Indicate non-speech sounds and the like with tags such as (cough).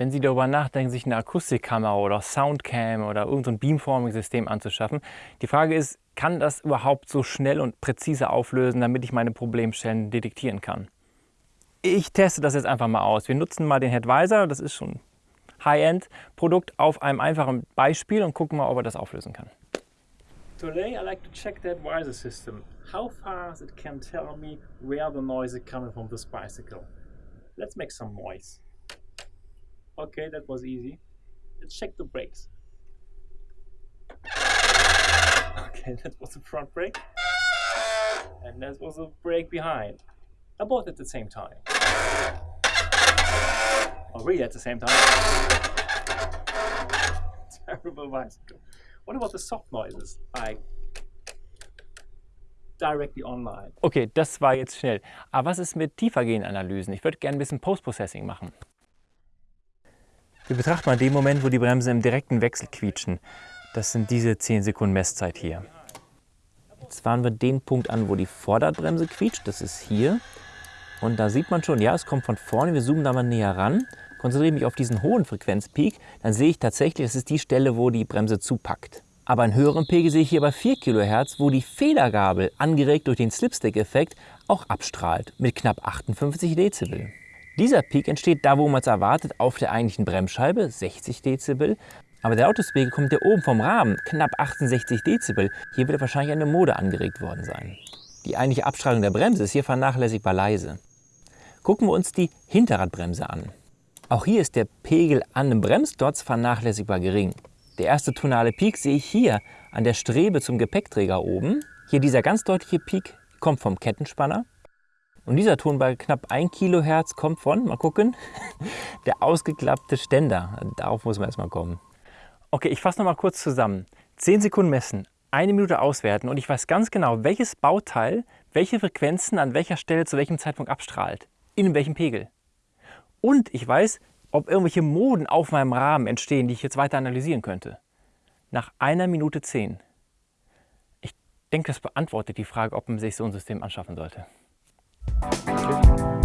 wenn Sie darüber nachdenken, sich eine Akustikkamera oder Soundcam oder irgendein Beamforming-System anzuschaffen, die Frage ist, kann das überhaupt so schnell und präzise auflösen, damit ich meine Problemstellen detektieren kann? Ich teste das jetzt einfach mal aus. Wir nutzen mal den Headvisor, das ist schon High-End-Produkt, auf einem einfachen Beispiel und gucken mal, ob er das auflösen kann. Today I like to check that visor system. How fast it can tell me where the noise is coming from this bicycle. Let's make some noise. Okay, that was easy. Let's check the brakes. Okay, (laughs) that was the front brake. And that was the brake behind. Both at the same time. Oh, really at the same time? (laughs) Terrible bicycle. What about the soft noises? Like directly online. Okay, das war jetzt schnell. Aber was ist mit tiefergehenden Analysen? Ich würde gerne ein bisschen Post-Processing machen. Wir betrachten mal den Moment, wo die Bremsen im direkten Wechsel quietschen. Das sind diese 10 Sekunden Messzeit hier. Jetzt fahren wir den Punkt an, wo die Vorderradbremse quietscht. Das ist hier. Und da sieht man schon, ja, es kommt von vorne. Wir zoomen da mal näher ran, konzentriere mich auf diesen hohen Frequenzpeak. Dann sehe ich tatsächlich, das ist die Stelle, wo die Bremse zupackt. Aber einen höheren Pegel sehe ich hier bei 4 kHz, wo die Federgabel, angeregt durch den Slipstick-Effekt, auch abstrahlt mit knapp 58 Dezibel. Dieser Peak entsteht da, wo man es erwartet, auf der eigentlichen Bremsscheibe, 60 Dezibel. Aber der Autospegel kommt ja oben vom Rahmen, knapp 68 Dezibel. Hier wird wahrscheinlich eine Mode angeregt worden sein. Die eigentliche Abstrahlung der Bremse ist hier vernachlässigbar leise. Gucken wir uns die Hinterradbremse an. Auch hier ist der Pegel an dem Bremsdotz vernachlässigbar gering. Der erste tonale Peak sehe ich hier an der Strebe zum Gepäckträger oben. Hier dieser ganz deutliche Peak kommt vom Kettenspanner. Und dieser Ton bei knapp 1 Kilohertz kommt von, mal gucken, (laughs) der ausgeklappte Ständer. Darauf muss man erstmal kommen. Okay, ich fasse nochmal kurz zusammen. 10 Sekunden messen, eine Minute auswerten und ich weiß ganz genau, welches Bauteil welche Frequenzen an welcher Stelle zu welchem Zeitpunkt abstrahlt. In welchem Pegel. Und ich weiß, ob irgendwelche Moden auf meinem Rahmen entstehen, die ich jetzt weiter analysieren könnte. Nach einer Minute 10. Ich denke, das beantwortet die Frage, ob man sich so ein System anschaffen sollte. Okay.